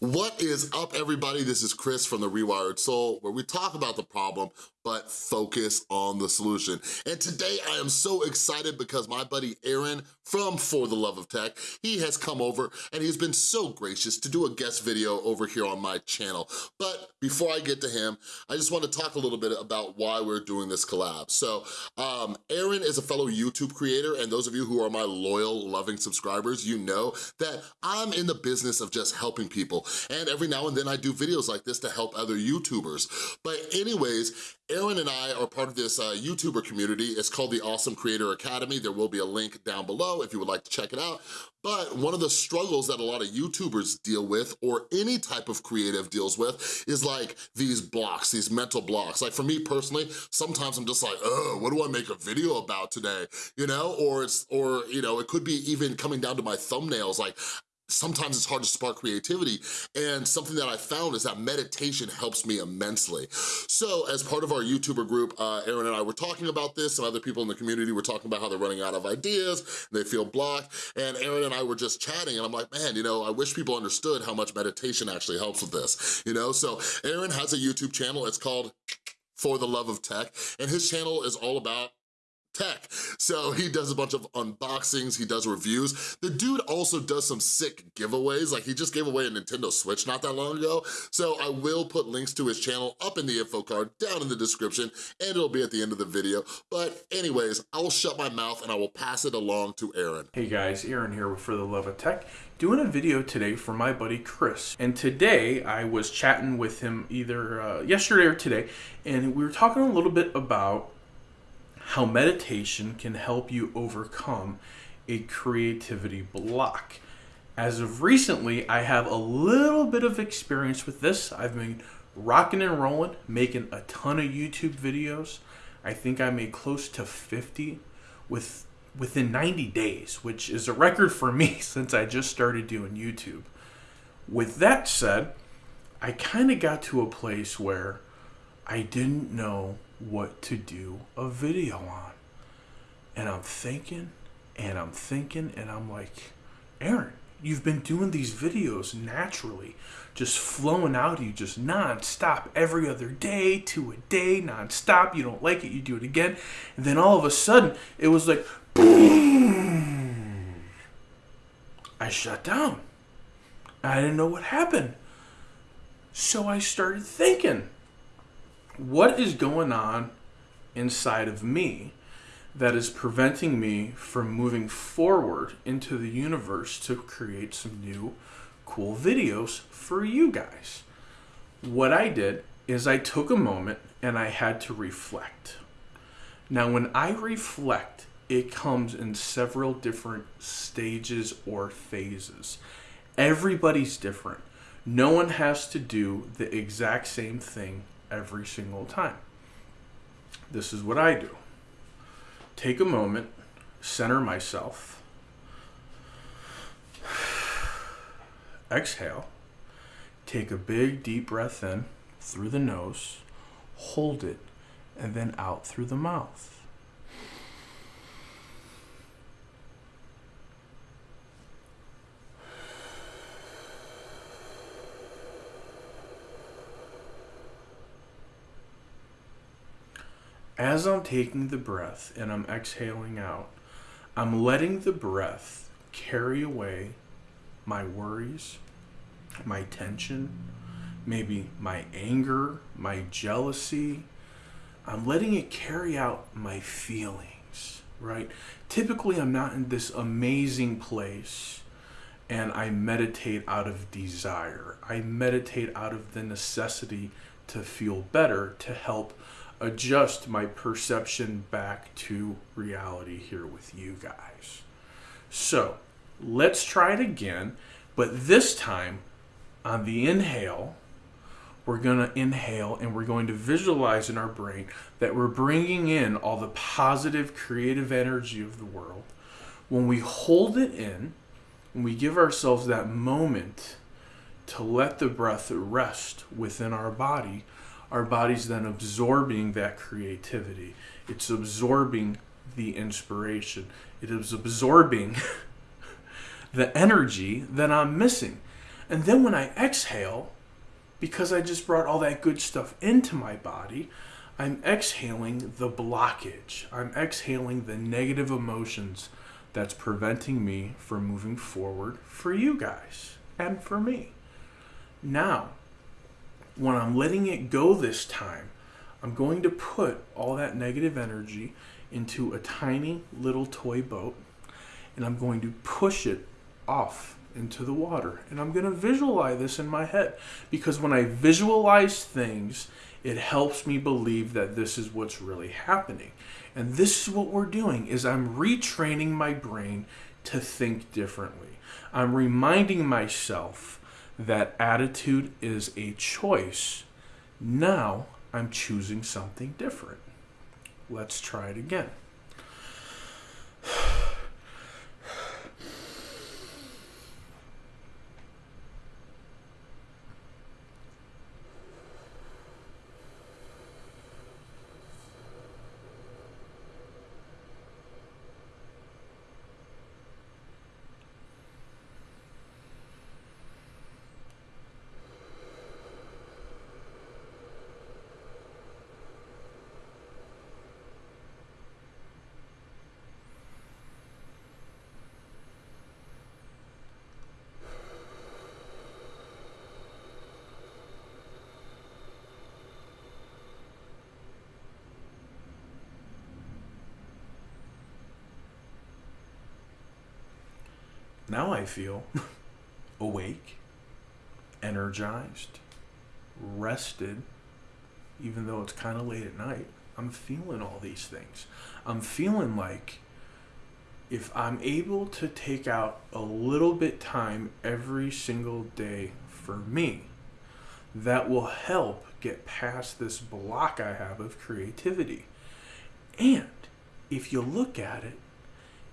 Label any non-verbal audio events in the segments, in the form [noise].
What is up everybody? This is Chris from The Rewired Soul where we talk about the problem but focus on the solution. And today I am so excited because my buddy Aaron from For the Love of Tech, he has come over and he's been so gracious to do a guest video over here on my channel. But before I get to him, I just want to talk a little bit about why we're doing this collab. So um, Aaron is a fellow YouTube creator and those of you who are my loyal, loving subscribers, you know that I'm in the business of just helping people. And every now and then I do videos like this to help other YouTubers. But anyways, Aaron and I are part of this uh, YouTuber community. It's called the Awesome Creator Academy. There will be a link down below if you would like to check it out. But one of the struggles that a lot of YouTubers deal with, or any type of creative deals with, is like these blocks, these mental blocks. Like for me personally, sometimes I'm just like, oh, what do I make a video about today? You know, or it's, or, you know, it could be even coming down to my thumbnails. Like, sometimes it's hard to spark creativity and something that I found is that meditation helps me immensely. So as part of our YouTuber group, uh, Aaron and I were talking about this, some other people in the community were talking about how they're running out of ideas, they feel blocked, and Aaron and I were just chatting and I'm like, man, you know, I wish people understood how much meditation actually helps with this, you know? So Aaron has a YouTube channel, it's called For the Love of Tech, and his channel is all about tech. So he does a bunch of unboxings, he does reviews. The dude also does some sick giveaways, like he just gave away a Nintendo Switch not that long ago. So I will put links to his channel up in the info card down in the description and it'll be at the end of the video. But anyways, I will shut my mouth and I will pass it along to Aaron. Hey guys, Aaron here For the Love of Tech doing a video today for my buddy Chris. And today I was chatting with him either uh, yesterday or today, and we were talking a little bit about how meditation can help you overcome a creativity block. As of recently, I have a little bit of experience with this. I've been rocking and rolling, making a ton of YouTube videos. I think I made close to 50 with within 90 days, which is a record for me [laughs] since I just started doing YouTube. With that said, I kind of got to a place where I didn't know what to do a video on. And I'm thinking and I'm thinking and I'm like, Aaron, you've been doing these videos naturally, just flowing out of you, just non-stop every other day, to a day, non-stop. You don't like it, you do it again. And then all of a sudden, it was like, boom. I shut down. I didn't know what happened. So I started thinking what is going on inside of me that is preventing me from moving forward into the universe to create some new cool videos for you guys. What I did is I took a moment and I had to reflect. Now, when I reflect, it comes in several different stages or phases. Everybody's different. No one has to do the exact same thing every single time. This is what I do. Take a moment, center myself, exhale, take a big deep breath in through the nose, hold it, and then out through the mouth. As I'm taking the breath and I'm exhaling out, I'm letting the breath carry away my worries, my tension, maybe my anger, my jealousy. I'm letting it carry out my feelings, right? Typically, I'm not in this amazing place and I meditate out of desire. I meditate out of the necessity to feel better, to help adjust my perception back to reality here with you guys. So let's try it again, but this time on the inhale, we're going to inhale and we're going to visualize in our brain that we're bringing in all the positive creative energy of the world. When we hold it in, and we give ourselves that moment to let the breath rest within our body, our body's then absorbing that creativity. It's absorbing the inspiration. It is absorbing [laughs] the energy that I'm missing. And then when I exhale, because I just brought all that good stuff into my body, I'm exhaling the blockage. I'm exhaling the negative emotions that's preventing me from moving forward for you guys and for me. Now, when I'm letting it go this time, I'm going to put all that negative energy into a tiny little toy boat and I'm going to push it off into the water. And I'm going to visualize this in my head because when I visualize things, it helps me believe that this is what's really happening. And this is what we're doing is I'm retraining my brain to think differently. I'm reminding myself that attitude is a choice. Now I'm choosing something different. Let's try it again. Now I feel [laughs] awake, energized, rested, even though it's kind of late at night. I'm feeling all these things. I'm feeling like if I'm able to take out a little bit time every single day for me, that will help get past this block I have of creativity. And if you look at it,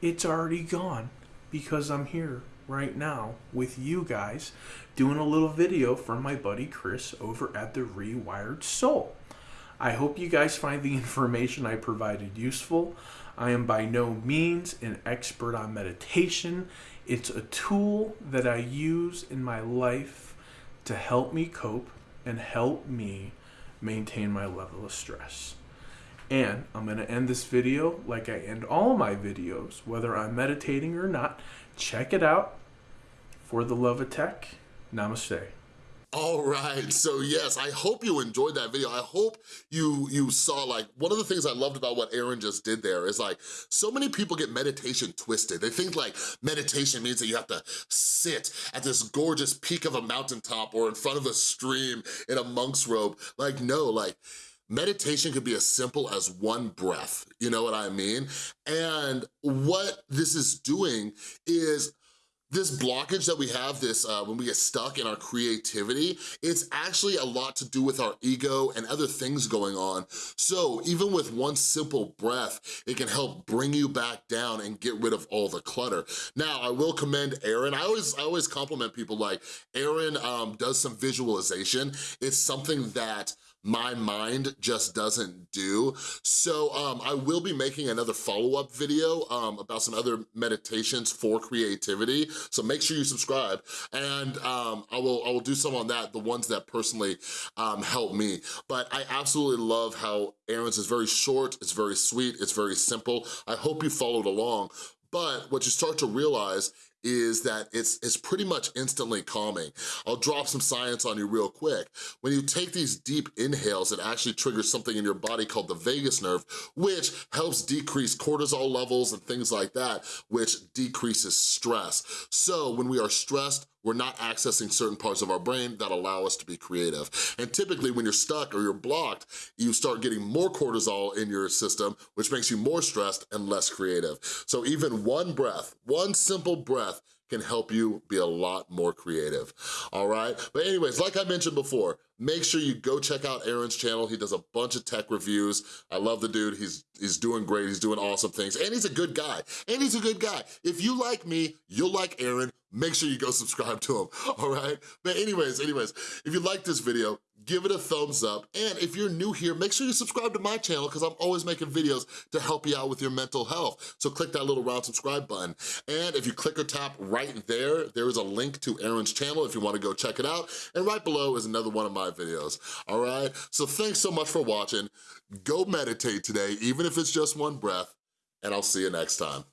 it's already gone because I'm here right now with you guys doing a little video for my buddy Chris over at the Rewired Soul. I hope you guys find the [laughs] information I provided useful. I am by no means an expert on meditation. It's a tool that I use in my life to help me cope and help me maintain my level of stress. And I'm going to end this video like I end all my videos, whether I'm meditating or not. Check it out. For the love of tech, namaste. All right, so yes, I hope you enjoyed that video. I hope you you saw like, one of the things I loved about what Aaron just did there is like, so many people get meditation twisted. They think like meditation means that you have to sit at this gorgeous peak of a mountaintop or in front of a stream in a monk's robe. Like, no, like, Meditation could be as simple as one breath, you know what I mean? And what this is doing is this blockage that we have, this uh, when we get stuck in our creativity, it's actually a lot to do with our ego and other things going on. So even with one simple breath, it can help bring you back down and get rid of all the clutter. Now, I will commend Aaron. I always, I always compliment people like Aaron um, does some visualization. It's something that my mind just doesn't do. So um, I will be making another follow-up video um, about some other meditations for creativity. So make sure you subscribe and um, I, will, I will do some on that, the ones that personally um, help me. But I absolutely love how Aaron's is very short, it's very sweet, it's very simple. I hope you followed along. But what you start to realize is that it's, it's pretty much instantly calming. I'll drop some science on you real quick. When you take these deep inhales, it actually triggers something in your body called the vagus nerve, which helps decrease cortisol levels and things like that, which decreases stress. So when we are stressed, we're not accessing certain parts of our brain that allow us to be creative. And typically when you're stuck or you're blocked, you start getting more cortisol in your system, which makes you more stressed and less creative. So even one breath, one simple breath can help you be a lot more creative, all right? But anyways, like I mentioned before, make sure you go check out Aaron's channel. He does a bunch of tech reviews. I love the dude. He's, he's doing great. He's doing awesome things. And he's a good guy. And he's a good guy. If you like me, you'll like Aaron. Make sure you go [laughs] subscribe to him, all right? But anyways, anyways, if you like this video, give it a thumbs up. And if you're new here, make sure you subscribe to my channel because I'm always making videos to help you out with your mental health. So click that little round subscribe button. And if you click or tap right there, there is a link to Aaron's channel if you wanna go check it out. And right below is another one of my videos, all right? So thanks so much for watching. Go meditate today, even if it's just one breath, and I'll see you next time.